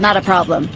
Not a problem.